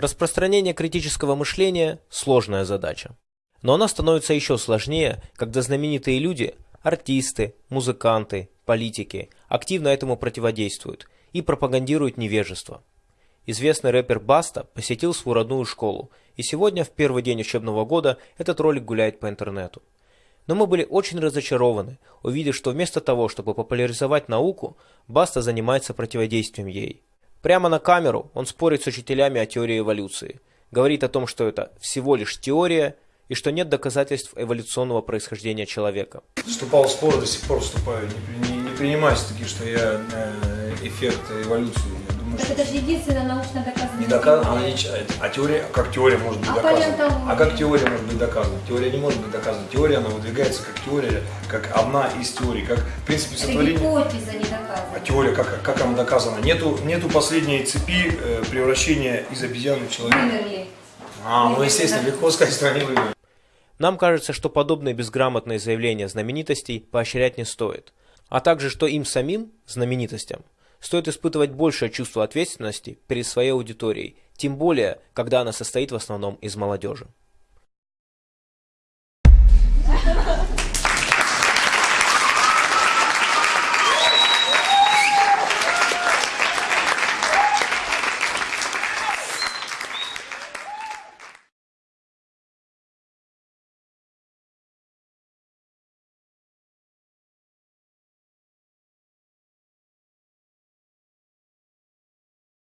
Распространение критического мышления – сложная задача. Но она становится еще сложнее, когда знаменитые люди, артисты, музыканты, политики активно этому противодействуют и пропагандируют невежество. Известный рэпер Баста посетил свою родную школу, и сегодня, в первый день учебного года, этот ролик гуляет по интернету. Но мы были очень разочарованы, увидев, что вместо того, чтобы популяризовать науку, Баста занимается противодействием ей. Прямо на камеру он спорит с учителями о теории эволюции, говорит о том, что это всего лишь теория и что нет доказательств эволюционного происхождения человека. Вступал в спор, до сих пор вступаю. Не, не, не принимайте такие, что я э, эффект эволюции. Я думаю, Так это же единственная научно доказанная не доказано, она не. А теория, как теория может быть А доказана? палеонтология? А как теория может быть доказана? Теория не может быть доказана. Теория, она выдвигается как теория, как одна из теорий, как в принципе Это сотворение. гипотеза не А доказана. теория, как, как она доказана? Нету, нету последней цепи э, превращения из обезьяны в человека. Вымерли. А, ну естественно, легко сказать, что они вымерли. Нам кажется, что подобные безграмотные заявления знаменитостей поощрять не стоит, а также, что им самим, знаменитостям, стоит испытывать большее чувство ответственности перед своей аудиторией, тем более, когда она состоит в основном из молодежи.